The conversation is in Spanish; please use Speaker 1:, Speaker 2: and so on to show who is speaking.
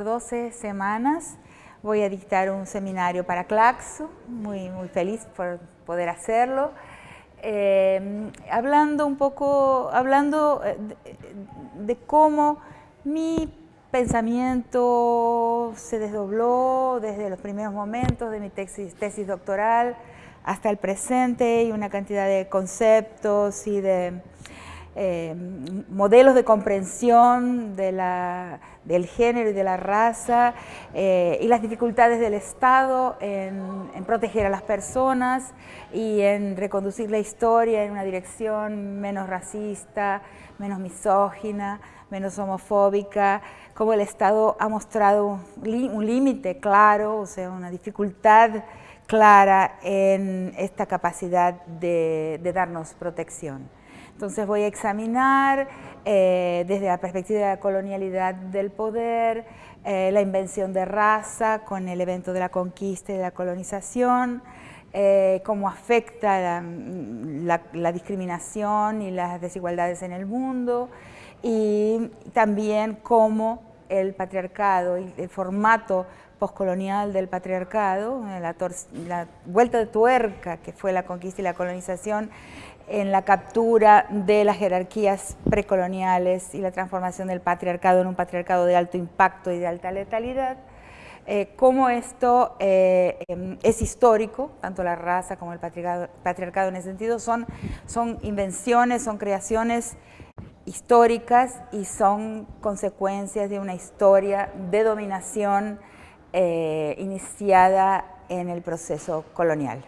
Speaker 1: 12 semanas voy a dictar un seminario para Claxo, muy, muy feliz por poder hacerlo. Eh, hablando un poco, hablando eh, de, cómo mi pensamiento se desdobló desde los primeros momentos de mi tesis doctoral hasta el presente y una cantidad de conceptos y de eh, modelos de comprensión de la, del género y de la raza eh, y las dificultades del Estado en, proteger a las personas y en reconducir la historia en una dirección menos racista, menos misógina, menos homofóbica, como el Estado ha mostrado un límite claro, o sea, una dificultad clara en esta capacidad de darnos protección. Entonces voy a examinar eh, desde la perspectiva de la colonialidad del poder, eh, la invención de raza con el evento de la conquista y la colonización, eh, cómo afecta la, discriminación y las desigualdades en el mundo y también cómo el patriarcado y el formato postcolonial del patriarcado, la, la, vuelta de tuerca que fue la conquista y la colonización, en la captura de las jerarquías precoloniales y la transformación del patriarcado en un patriarcado de alto impacto y de alta letalidad, eh, cómo esto eh, em, es histórico, tanto la raza como el patriarcado, en ese sentido, son, son invenciones, son creaciones históricas y son consecuencias de una historia de dominación eh, iniciada en el proceso colonial.